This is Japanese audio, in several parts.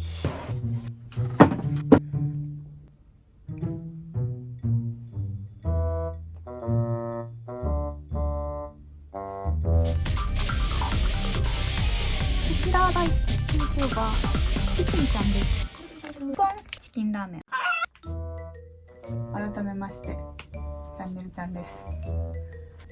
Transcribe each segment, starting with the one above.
チキラー大好きチキンチューバーチキンちゃんです。ポンチキンラーメン。改めましてチャンネルちゃんです。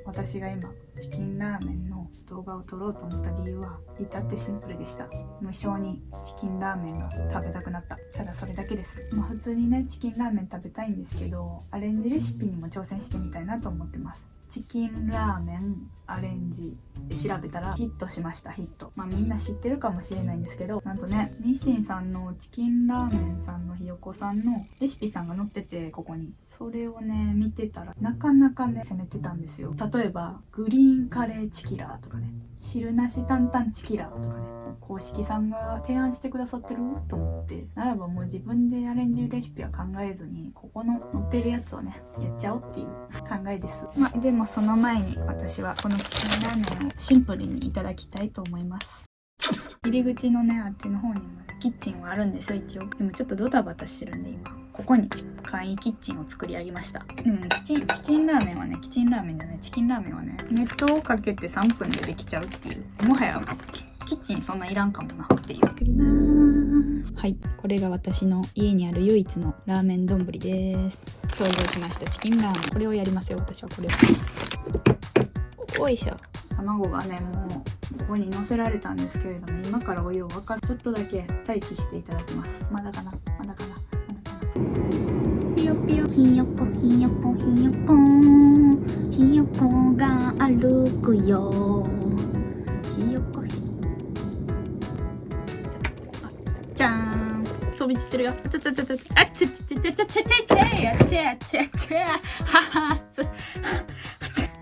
私が今チキンラーメンの動画を撮ろうと思った理由は至ってシンプルでした。無性にチキンラーメンが食べたくなった。ただそれだけです。まあ普通にねチキンラーメン食べたいんですけどアレンジレシピにも挑戦してみたいなと思ってます。チキンラーメンアレンジで調べたらヒットしましたヒット。まあみんな知ってるかもしれないんですけどなんとね日清さんのチキンラーメンさんのひよこさんのレシピさんが載っててここに。それをね見てたらなかなかね攻めてたんですよ。例えばグリーンカレーチキラーとかね。汁なし担々チキラーとかね公式さんが提案してくださってると思ってならばもう自分でアレンジレシピは考えずにここの載ってるやつをねやっちゃおうっていう。考えですまあでもその前に私はこのチキンラーメンをシンプルにいただきたいと思います。入り口のねあっちの方にもキッチンはあるんですよ一応。でもちょっとドタバタしてるんで今ここに簡易キッチンを作り上げました。でもキチンキチンラーメンはねキチンラーメンじゃないチキンラーメンはね熱湯をかけて3分でできちゃうっていう。もはやキッチンそんないらんかもなっていう。作りますはい。これが私の家にある唯一のラーメン丼です。登場しました。チキンラーメン。これをやりますよ。私はこれを。おいしょ。卵がねもうここに乗せられたんですけれども今からお湯を沸かす。ちょっとだけ待機していただきます。まだかな。まだかなぴよひよこひよこひよこ。ひよこが歩くよ。ひよこ。ひじゃん。飛び散ってるよ。あちゃちゃちゃちゃあちゃちゃちゃちゃちゃちゃちゃあちゃちゃちゃははつ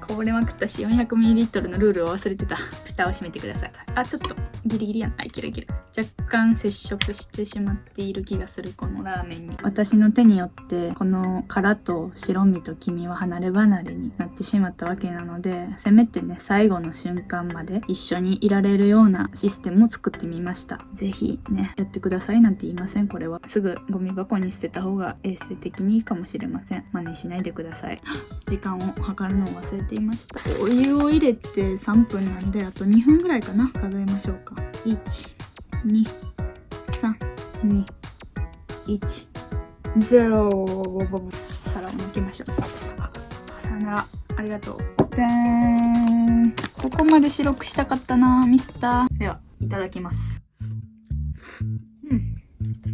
こぼれまくったし 400ml のルールを忘れてた蓋を閉めてくださいあちょっとギリギリやないけるいける若干接触してしまっている気がするこのラーメンに。私の手によってこの殻と白身と黄身は離れ離れになってしまったわけなのでせめてね最後の瞬間まで一緒にいられるようなシステムを作ってみました。是非ねやってくださいなんて言いませんこれは。すぐゴミ箱に捨てた方が衛生的にいいかもしれません。真似しないでください。時間を測るのを忘れていました。お湯を入れて3分なんであと2分ぐらいかな。数えましょうか。12321ゼロ。皿を抜きましょう。さよならありがとう。でーん。ここまで白くしたかったなミスター。ではいただきます。うん。うん。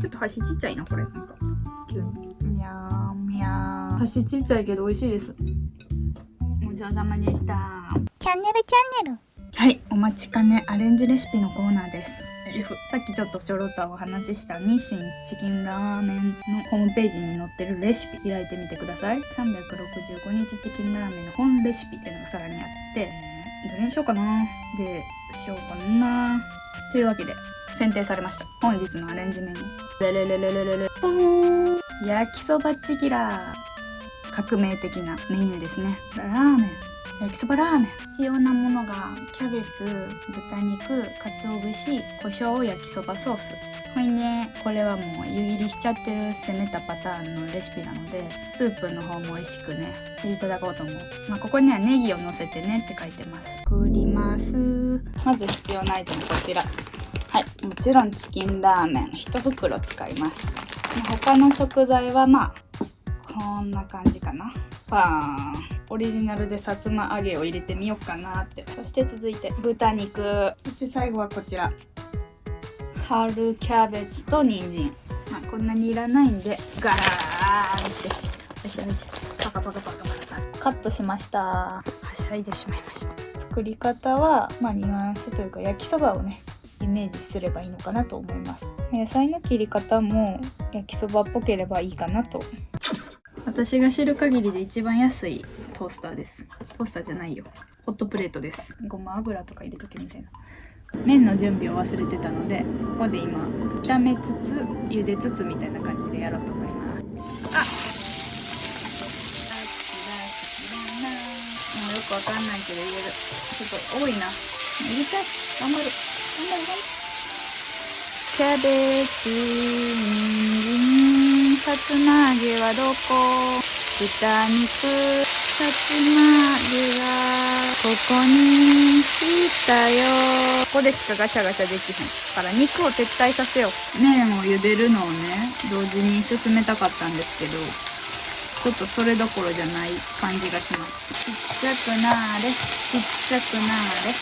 ちょっと箸ちっちゃいなこれ。なんか。急に。みゃーみゃー。箸ちっちゃいけど美味しいです。ごちそうさまでしたチャンネルチャンネルはい、お待ちかねアレンジレシピのコーナーです。さっきちょっとちょろっとお話しした日清チキンラーメンのホームページに載ってるレシピ開いてみてください。365日チキンラーメンの本レシピっていうのがさらにあって、どれにしようかなで、しようかなというわけで、選定されました。本日のアレンジメニュー。レレレレレレレポーン焼きそばチキラー革命的なメニューですね。ラーメン。焼きそばラーメン。必要なものがキャベツ豚肉鰹節胡椒焼きそばソース。ほいね。これはもう湯切りしちゃってる攻めたパターンのレシピなのでスープの方も美味しくねいただこうと思う、まあ、ここにはネギを乗せてねって書いてます。作ります。まず必要なアイテムこちら。はい。もちろんチキンラーメン。1袋使います。他の食材はまあこんな感じかな。パーン。オリジナルでさつま揚げを入れてみようかなって。そして続いて豚肉。そして最後はこちら。春キャベツと人参。まあこんなにいらないんでガラーよしよしよしよし。パカパカパカパカカ。ットしました。はしゃいでしまいました。作り方はまあニュアンスというか焼きそばをねイメージすればいいのかなと思います。野菜の切り方も焼きそばっぽければいいかなと私が知る限りで一番安いトースターです。トースターじゃないよ。ホットプレートです。ごま油とか入れとけみたいな。麺の準備を忘れてたのでここで今炒めつつ茹でつつみたいな感じでやろうと思います。あもうよくわかんないけど入れる。ちょっと多いな。入れちゃ頑張る。頑張る。頑張るキャベツさつま揚げはどこ？豚肉。さつま揚げがここにいたよ。ここでしかガシャガシャできへんから肉を撤退させよう。麺を茹でるのをね同時に進めたかったんですけどちょっとそれどころじゃない感じがします。ちっちゃくなーれ。ちっちゃくなーれ。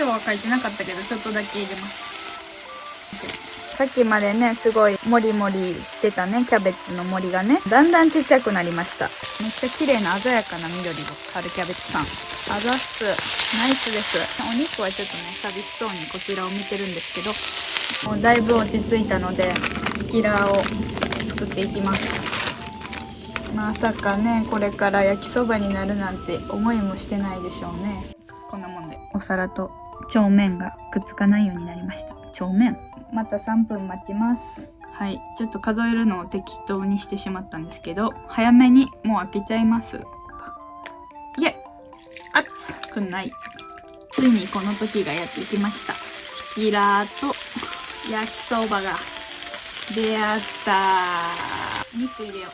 塩は書いてなかったけどちょっとだけ入れますさっきまでねすごいモリモリしてたねキャベツの森がね。だんだんちっちゃくなりました。めっちゃ綺麗な鮮やかな緑の春キャベツさん。あざっすナイスです。お肉はちょっとね寂しそうにこちらを見てるんですけどもうだいぶ落ち着いたのでチキラーを作っていきます。まさかねこれから焼きそばになるなんて思いもしてないでしょうね。こんなもんでお皿と調面がくっつかないようになりました。調面。また3分待ちます。はい。ちょっと数えるのを適当にしてしまったんですけど早めにもう開けちゃいます。いえ熱くない。ついにこの時がやってきました。チキラーと焼きそばが出会った。肉入れよう。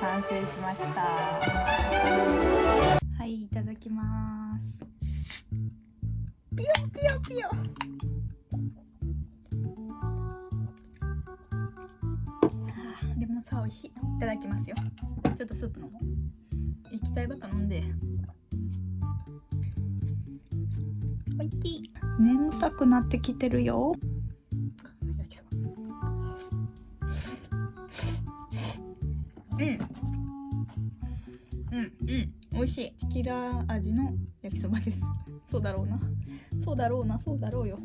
完成しました。はいいただきますピヨピヨピヨ。レモンサワー美味しい。いただきますよ。ちょっとスープ飲もう液体ばっか飲んで。おいしい。眠たくなってきてるよ。うん。うんうん。美味しい。チキラー味の焼きそばですそうだろうな。そうだろうな。そうだろうよ。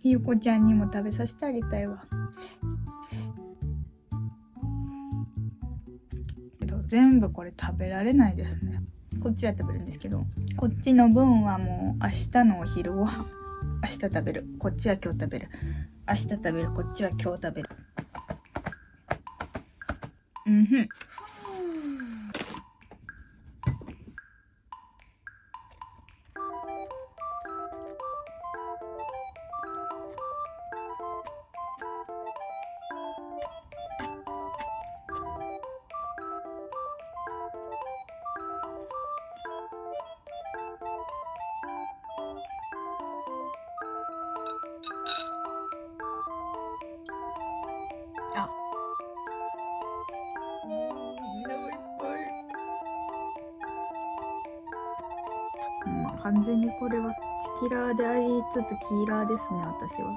ひよこちゃんにも食べさせてあげたいわ。けど全部これ食べられないですね。こっちは食べるんですけどこっちの分はもう明日のお昼ご飯。明日食べる。こっちは今日食べる。明日食べる。こっちは今日食べる。うんふん。あみん。なもいっぱいまあ完全にこれはチキラーでありつつキーラーですね私は。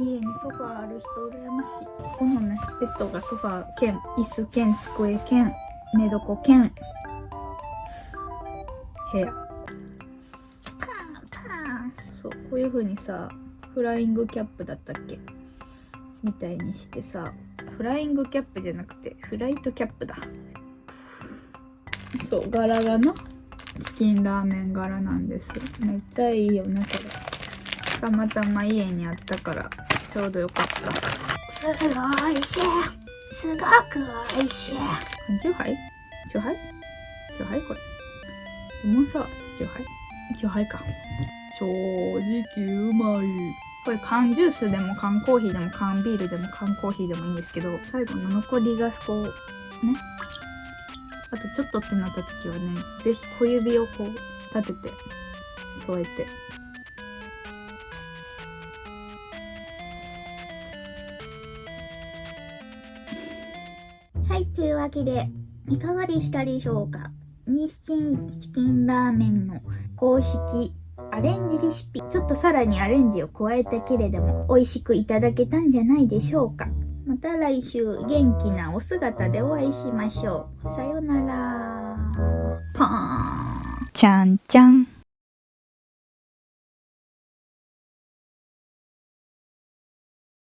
家にソファーある人羨ましい。このねベッドがソファー兼椅子兼机兼寝床兼。部屋そうこういう風にさフライングキャップだったっけ？みたいにしてさフライングキャップじゃなくてフライトキャップだ。そう柄がなチキンラーメン柄なんですめっちゃいいよねこれ。たまたま家にあったからちょうどよかった。すごいしい。すごく美味しい。チューハイ？チューハイ？チューハイこれ。レモンサワーチューハイ？チューハイか。正直うまいこれ缶ジュースでも缶コーヒーでも缶ビールでも缶コーヒーでもいいんですけど最後の残りがこうねあとちょっとってなった時はね是非小指をこう立てて添えて。はい、というわけで、いかがでしたでしょうか？日清チキンラーメンの公式アレンジレシピ。ちょっとさらにアレンジを加えたけれども、美味しくいただけたんじゃないでしょうかまた来週元気なお姿でお会いしましょう。さよなら。パーン。ちゃんちゃん